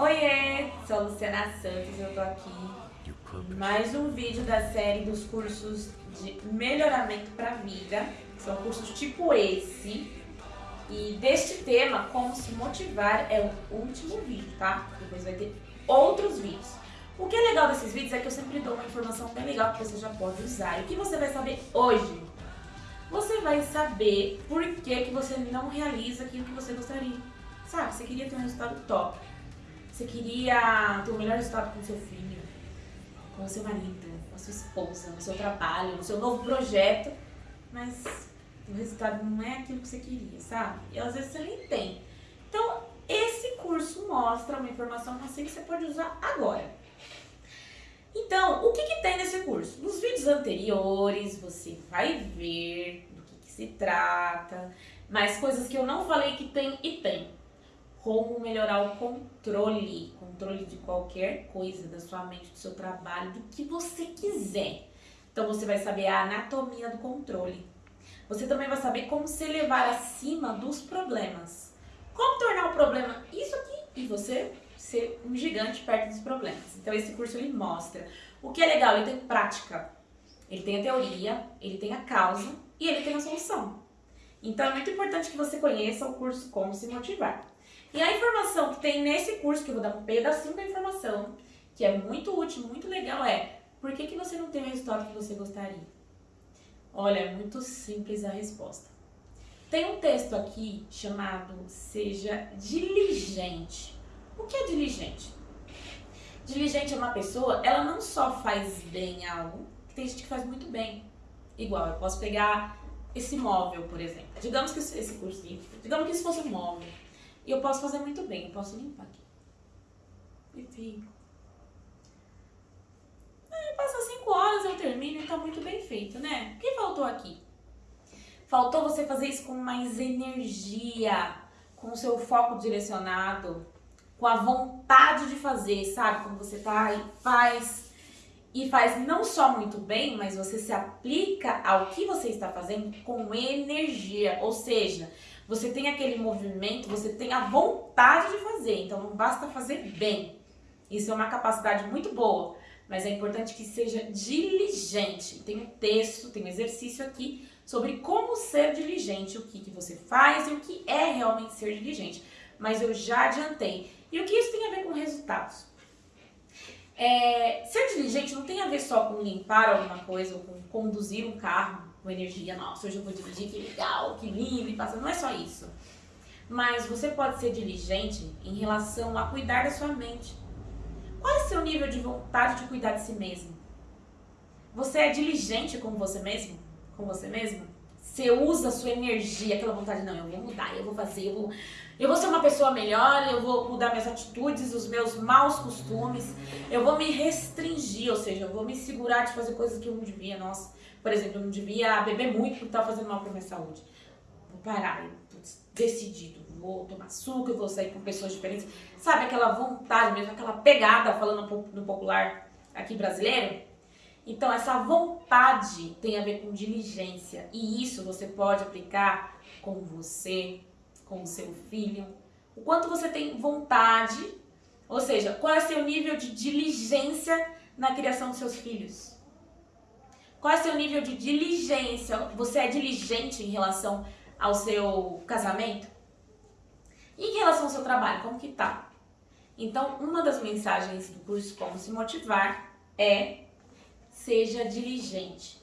Oiê, sou a Luciana Santos, eu tô aqui em mais um vídeo da série dos cursos de melhoramento para a vida. São cursos tipo esse. E deste tema, como se motivar, é o último vídeo, tá? Depois vai ter outros vídeos. O que é legal desses vídeos é que eu sempre dou uma informação bem legal que você já pode usar. E o que você vai saber hoje? Você vai saber por que, que você não realiza aquilo que você gostaria. Sabe, você queria ter um resultado top. Você queria ter o melhor resultado com seu filho, com seu marido, com a sua esposa, no seu trabalho, no seu novo projeto, mas o resultado não é aquilo que você queria, sabe? E às vezes você nem tem. Então, esse curso mostra uma informação assim que você pode usar agora. Então, o que, que tem nesse curso? Nos vídeos anteriores, você vai ver do que, que se trata, mas coisas que eu não falei que tem e tem como melhorar o controle, controle de qualquer coisa, da sua mente, do seu trabalho, do que você quiser. Então você vai saber a anatomia do controle. Você também vai saber como se levar acima dos problemas. Como tornar o problema isso aqui e você ser um gigante perto dos problemas. Então esse curso ele mostra. O que é legal, ele tem prática, ele tem a teoria, ele tem a causa e ele tem a solução. Então é muito importante que você conheça o curso Como Se Motivar. E a informação que tem nesse curso, que eu vou dar um pedacinho da informação, que é muito útil, muito legal, é por que, que você não tem o resultado que você gostaria? Olha, é muito simples a resposta. Tem um texto aqui chamado Seja Diligente. O que é diligente? Diligente é uma pessoa, ela não só faz bem algo, tem gente que faz muito bem. Igual, eu posso pegar esse móvel, por exemplo. Digamos que esse curso, digamos que isso fosse um móvel. E eu posso fazer muito bem, eu posso limpar aqui. E fico. Aí passa 5 horas, eu termino e tá muito bem feito, né? O que faltou aqui? Faltou você fazer isso com mais energia, com o seu foco direcionado, com a vontade de fazer, sabe? Quando você tá e faz, e faz não só muito bem, mas você se aplica ao que você está fazendo com energia, ou seja, você tem aquele movimento, você tem a vontade de fazer, então não basta fazer bem. Isso é uma capacidade muito boa, mas é importante que seja diligente. Tem um texto, tem um exercício aqui sobre como ser diligente, o que, que você faz e o que é realmente ser diligente. Mas eu já adiantei. E o que isso tem a ver com resultados? É, ser diligente não tem a ver só com limpar alguma coisa ou com conduzir um carro com energia, nossa, hoje eu vou dirigir, que legal, que lindo, e passa. Não é só isso. Mas você pode ser diligente em relação a cuidar da sua mente. Qual é o seu nível de vontade de cuidar de si mesmo? Você é diligente com você mesmo? Com você mesmo? Você usa a sua energia, aquela vontade, não, eu vou mudar, eu vou fazer, eu vou, eu vou ser uma pessoa melhor, eu vou mudar minhas atitudes, os meus maus costumes, eu vou me restringir, ou seja, eu vou me segurar de fazer coisas que eu não devia, nossa. Por exemplo, eu não devia beber muito porque estava fazendo mal para minha saúde. Vou parar, eu tô decidido, vou tomar açúcar, vou sair com pessoas diferentes. Sabe aquela vontade mesmo, aquela pegada, falando no popular aqui brasileiro? Então, essa vontade tem a ver com diligência. E isso você pode aplicar com você, com o seu filho. O quanto você tem vontade, ou seja, qual é seu nível de diligência na criação dos seus filhos. Qual é o seu nível de diligência? Você é diligente em relação ao seu casamento? E em relação ao seu trabalho, como que tá? Então, uma das mensagens do curso Como Se Motivar é seja diligente.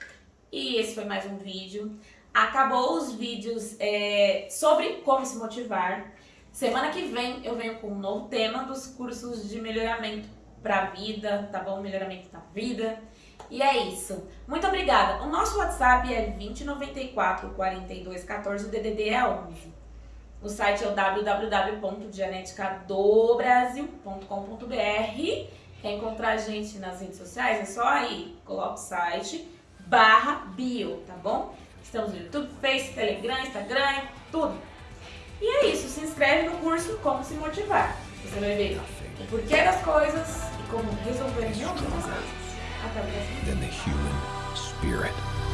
E esse foi mais um vídeo. Acabou os vídeos é, sobre como se motivar. Semana que vem eu venho com um novo tema dos cursos de melhoramento para a vida, tá bom? Melhoramento da vida. E é isso. Muito obrigada. O nosso WhatsApp é 2094 4214, o DDD é 11. O site é o www.geneticadobrasil.com.br. Quer encontrar a gente nas redes sociais? É só aí, coloca o site barra bio, tá bom? Estamos no YouTube, Face, Telegram, Instagram, tudo. E é isso, se inscreve no curso Como Se Motivar. Você vai ver o porquê das coisas e como resolver mil coisas. Than the human spirit.